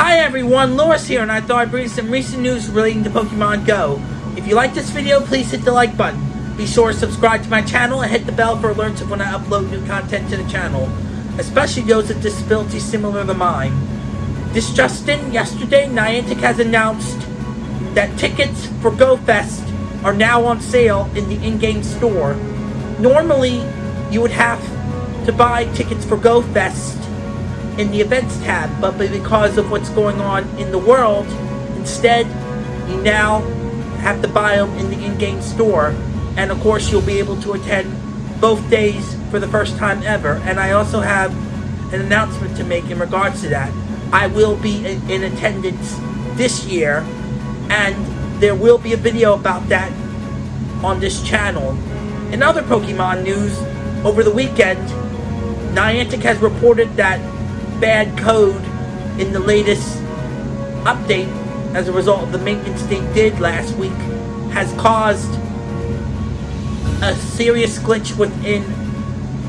Hi everyone, Lewis here, and I thought I'd bring you some recent news relating to Pokemon Go. If you like this video, please hit the like button. Be sure to subscribe to my channel and hit the bell for alerts of when I upload new content to the channel, especially those with disabilities similar to mine. This Justin, yesterday, Niantic has announced that tickets for GoFest are now on sale in the in-game store. Normally, you would have to buy tickets for GoFest in the events tab, but because of what's going on in the world, instead, you now have to buy them in the in-game store. And of course, you'll be able to attend both days for the first time ever. And I also have an announcement to make in regards to that. I will be in attendance this year, and there will be a video about that on this channel. In other Pokemon news, over the weekend, Niantic has reported that bad code in the latest update as a result of the maintenance they did last week has caused a serious glitch within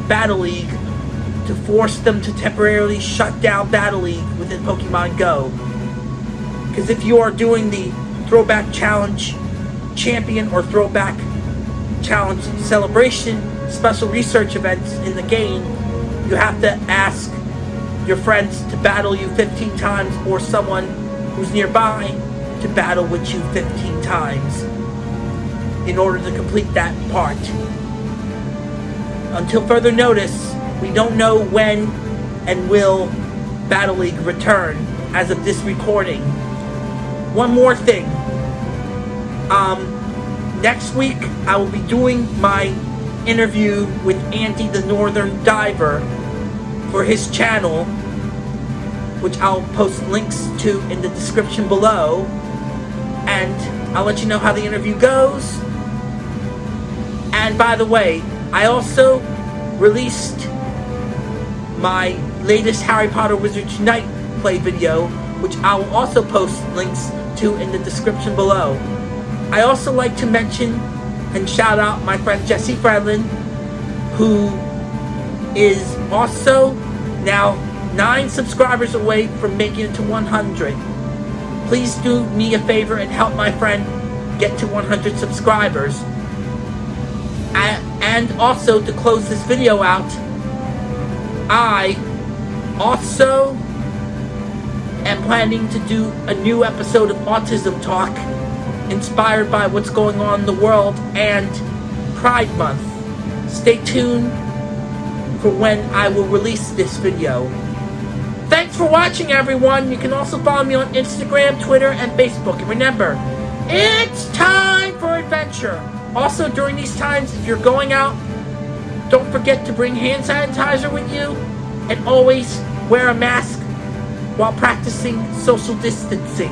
Battle League to force them to temporarily shut down Battle League within Pokemon Go. Because if you are doing the Throwback Challenge Champion or Throwback Challenge Celebration special research events in the game, you have to ask your friends to battle you 15 times or someone who's nearby to battle with you 15 times in order to complete that part. Until further notice, we don't know when and will Battle League return as of this recording. One more thing. Um, next week, I will be doing my interview with Andy the Northern Diver for his channel, which I'll post links to in the description below. And I'll let you know how the interview goes. And by the way, I also released my latest Harry Potter Wizards Unite play video, which I will also post links to in the description below. I also like to mention and shout out my friend Jesse Fredlin, who is also now 9 subscribers away from making it to 100. Please do me a favor and help my friend get to 100 subscribers. And also to close this video out, I also am planning to do a new episode of Autism Talk inspired by what's going on in the world and Pride Month. Stay tuned for when I will release this video. Thanks for watching, everyone. You can also follow me on Instagram, Twitter, and Facebook. And remember, it's time for adventure. Also, during these times, if you're going out, don't forget to bring hand sanitizer with you and always wear a mask while practicing social distancing.